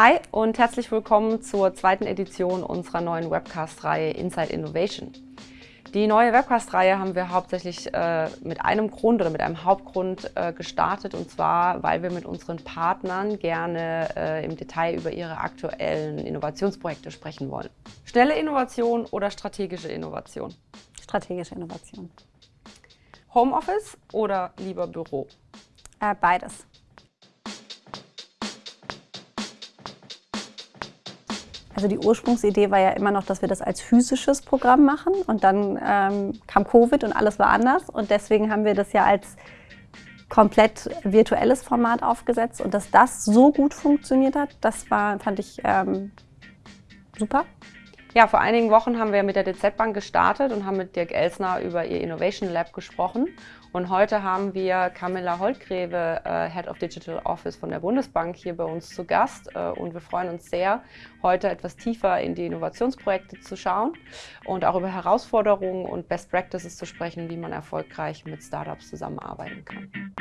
Hi und herzlich willkommen zur zweiten Edition unserer neuen Webcast-Reihe Inside Innovation. Die neue Webcast-Reihe haben wir hauptsächlich äh, mit einem Grund oder mit einem Hauptgrund äh, gestartet und zwar, weil wir mit unseren Partnern gerne äh, im Detail über ihre aktuellen Innovationsprojekte sprechen wollen. Schnelle Innovation oder strategische Innovation? Strategische Innovation. Homeoffice oder lieber Büro? Äh, beides. Also die Ursprungsidee war ja immer noch, dass wir das als physisches Programm machen und dann ähm, kam Covid und alles war anders und deswegen haben wir das ja als komplett virtuelles Format aufgesetzt und dass das so gut funktioniert hat, das war, fand ich ähm, super. Ja, vor einigen Wochen haben wir mit der DZ Bank gestartet und haben mit Dirk Elsner über ihr Innovation Lab gesprochen. Und heute haben wir Camilla Holtgreve, äh, Head of Digital Office von der Bundesbank, hier bei uns zu Gast. Äh, und wir freuen uns sehr, heute etwas tiefer in die Innovationsprojekte zu schauen und auch über Herausforderungen und Best Practices zu sprechen, wie man erfolgreich mit Startups zusammenarbeiten kann.